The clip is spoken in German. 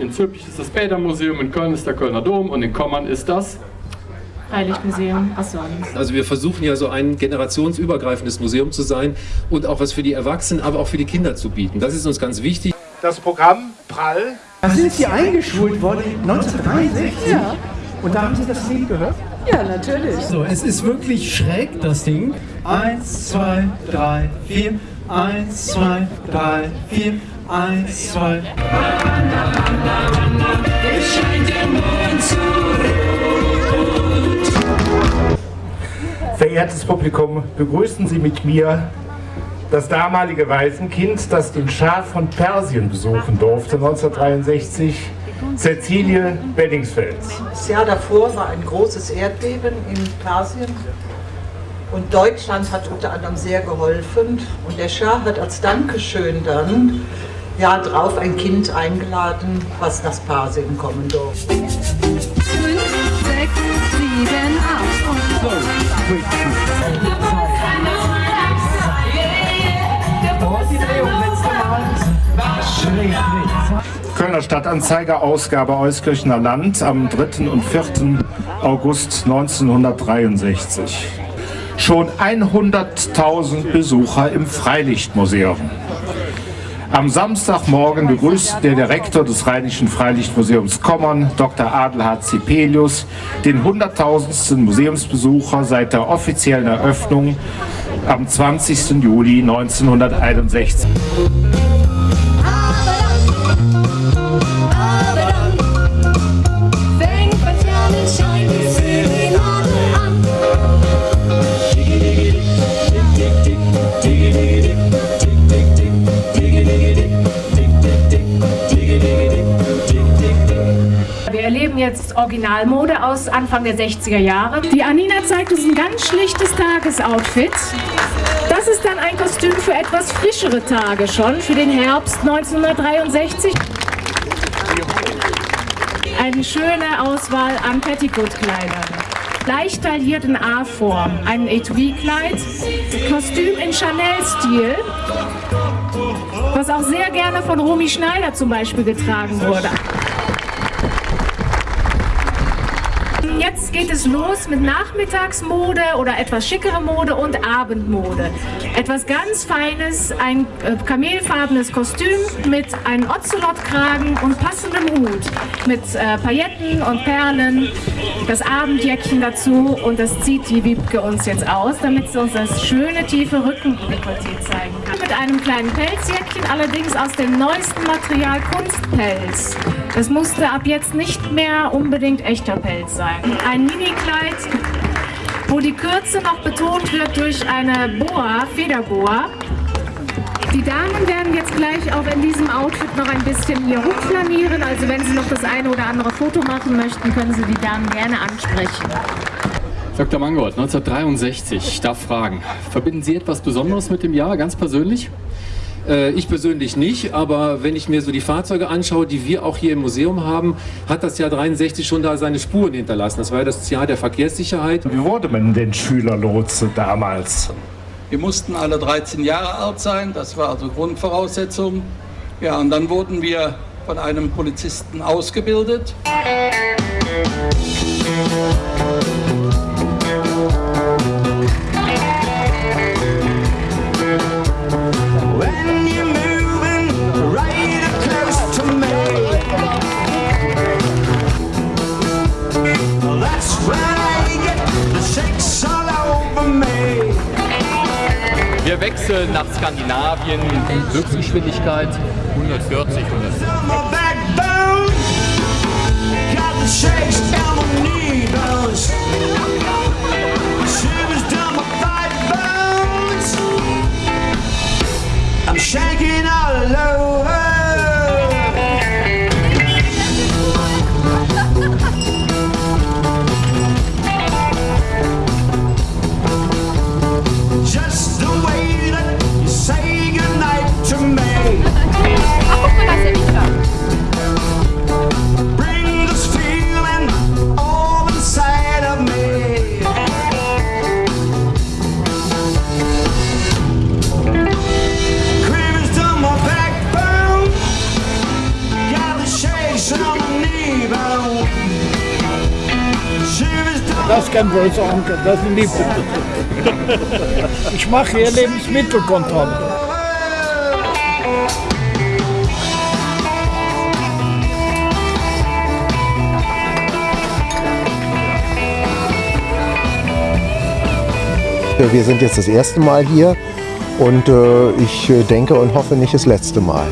In Zülpich ist das Bädermuseum, in Köln ist der Kölner Dom und in Kommern ist das Freilichtmuseum. Achso. Also wir versuchen ja so ein generationsübergreifendes Museum zu sein und auch was für die Erwachsenen, aber auch für die Kinder zu bieten. Das ist uns ganz wichtig. Das Programm Prall. Sie sind hier eingeschult worden 1963? Ja. Und da haben Sie das Lied gehört? Ja, natürlich. So, es ist wirklich schräg, das Ding. Eins, zwei, drei, vier. Eins, zwei, drei, vier. Eins, zwei. Es scheint der Mond zu rot. Verehrtes Publikum, begrüßen Sie mit mir das damalige Waisenkind, das den Schah von Persien besuchen durfte 1963, Cecilie Beddingsfeld. Das Jahr davor war ein großes Erdbeben in Persien und Deutschland hat unter anderem sehr geholfen und der Schah hat als Dankeschön dann Jahr drauf ein Kind eingeladen, was nach Persien kommen durfte. Kölner Stadtanzeiger, Ausgabe Euskirchener Land am 3. und 4. August 1963. Schon 100.000 Besucher im Freilichtmuseum. Am Samstagmorgen begrüßt der Direktor des Rheinischen Freilichtmuseums Kommern, Dr. Adelhard Zipelius, den 100.000. Museumsbesucher seit der offiziellen Eröffnung am 20. Juli 1961. Erleben jetzt Originalmode aus Anfang der 60er Jahre. Die Anina zeigt uns ein ganz schlichtes Tagesoutfit. Das ist dann ein Kostüm für etwas frischere Tage schon, für den Herbst 1963. Eine schöne Auswahl an Petticoat-Kleidern. Leicht tailliert in A-Form, ein Etui-Kleid, Kostüm in Chanel-Stil, was auch sehr gerne von Romy Schneider zum Beispiel getragen wurde. Jetzt geht es los mit Nachmittagsmode oder etwas schickere Mode und Abendmode. Etwas ganz Feines, ein äh, kamelfarbenes Kostüm mit einem Ocelot-Kragen und passendem Hut. Mit äh, Pailletten und Perlen, das Abendjäckchen dazu und das zieht die Wiebke uns jetzt aus, damit sie uns das schöne tiefe Rückendekolleté zeigen kann. Mit einem kleinen Pelzjäckchen, allerdings aus dem neuesten Material Kunstpelz. Das musste ab jetzt nicht mehr unbedingt echter Pelz sein. Ein Minikleid, wo die Kürze noch betont wird durch eine Boa, Federboa. Die Damen werden jetzt gleich auch in diesem Outfit noch ein bisschen hier hochflanieren. Also wenn Sie noch das eine oder andere Foto machen möchten, können Sie die Damen gerne ansprechen. Dr. Mangold, 1963, ich darf fragen, verbinden Sie etwas Besonderes mit dem Jahr, ganz persönlich? Äh, Ich persönlich nicht, aber wenn ich mir so die Fahrzeuge anschaue, die wir auch hier im Museum haben, hat das Jahr 63 schon da seine Spuren hinterlassen. Das war ja das Jahr der Verkehrssicherheit. Wie wurde man denn Schülerlotse damals? Wir mussten alle 13 Jahre alt sein, das war also Grundvoraussetzung. Ja, und dann wurden wir von einem Polizisten ausgebildet. When Wir wechseln nach Skandinavien. Höchstgeschwindigkeit 140, 140. Das ist kein böser Onkel, das Liebe. Ich mache hier Lebensmittelkontrolle. Wir sind jetzt das erste Mal hier und äh, ich äh, denke und hoffe nicht das letzte Mal.